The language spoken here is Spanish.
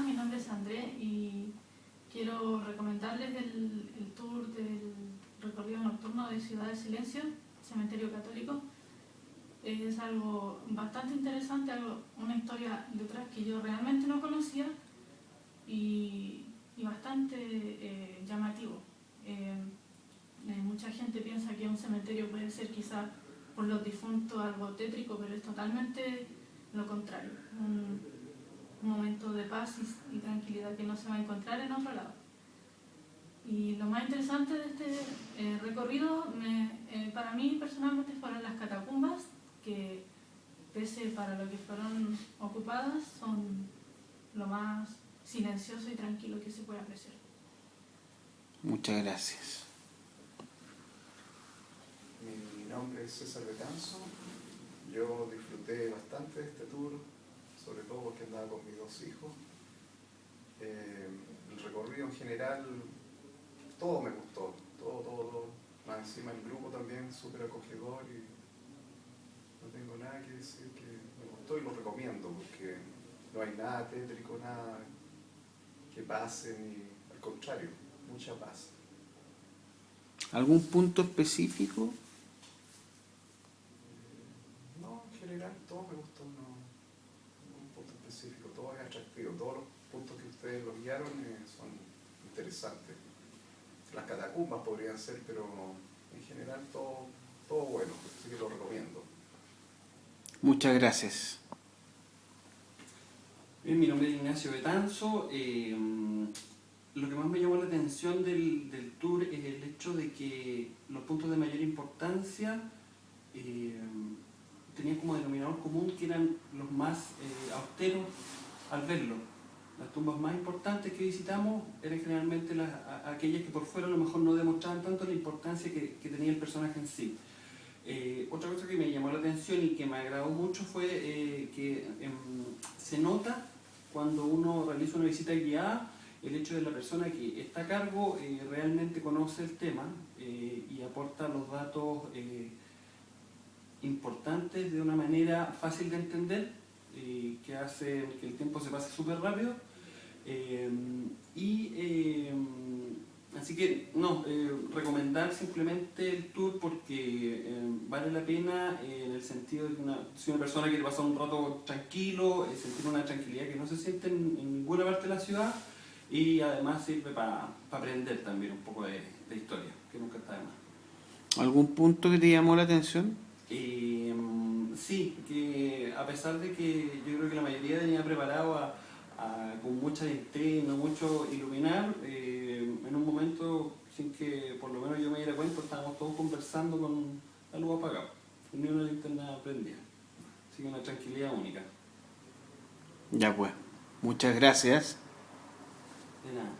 Mi nombre es André y quiero recomendarles el, tour del recorrido nocturno de Ciudad del Silencio, Cementerio Católico. Es algo bastante interesante, algo, una historia detrás que yo realmente no conocía y, bastante eh, llamativo. Eh, eh, mucha gente piensa que un cementerio puede ser quizá por los difuntos algo tétrico, pero es totalmente lo contrario y, tranquilidad que no se va a encontrar en otro lado. Y lo más interesante de este eh, recorrido, eh, para mí personalmente, fueron las catacumbas, que pese para lo que fueron ocupadas, son lo más silencioso y tranquilo que se puede apreciar. Muchas gracias. Mi nombre es César Betanzo. Yo disfruté bastante de este tour sobre todo porque andaba con mis dos hijos. Eh, en general, todo me gustó, todo, todo, Más encima el grupo también súper acogedor y no tengo nada que decir que me gustó y lo recomiendo porque no hay nada tétrico, nada que pase, ni al contrario, mucha paz. ¿Algún punto específico? no, en general todo me gustó. No todo es atractivo, todos los puntos que ustedes los guiaron eh, son interesantes. Las catacumbas podrían ser, pero en general todo, todo bueno, así que lo recomiendo. Muchas gracias. Bien, mi nombre es Ignacio Betanzo. Eh, lo que más me llamó la atención del, del, tour es el hecho de que los puntos de mayor importancia eh, tenían como denominador común que eran los más eh, austeros al verlo. Las tumbas más importantes que visitamos eran generalmente las, aquellas que por fuera a lo mejor no demostraban tanto la importancia que, tenía el personaje en sí. Eh, otra cosa que me llamó la atención y que me agradó mucho fue eh, que se nota cuando uno realiza una visita guiada el hecho de la persona que está a cargo realmente conoce el tema y aporta los datos importantes de una manera fácil de entender, y que hace que el tiempo se pase súper rápido. Eh, y eh, así que no, eh, recomendar simplemente el tour porque vale la pena en el sentido de que una, si una persona quiere pasar un rato tranquilo, sentir una tranquilidad que no se siente en, ninguna parte de la ciudad y además sirve para aprender también un poco de, de historia, que nunca está de más. ¿Algún punto que te llamó la atención? Sí, que a pesar de que yo creo que la mayoría venía preparado a, con mucha linterna, mucho iluminar, eh, en un momento sin que por lo menos yo me diera cuenta estábamos todos conversando con la luz apagada, ni una linterna prendida. Así que una tranquilidad única. Ya pues, muchas gracias. De nada.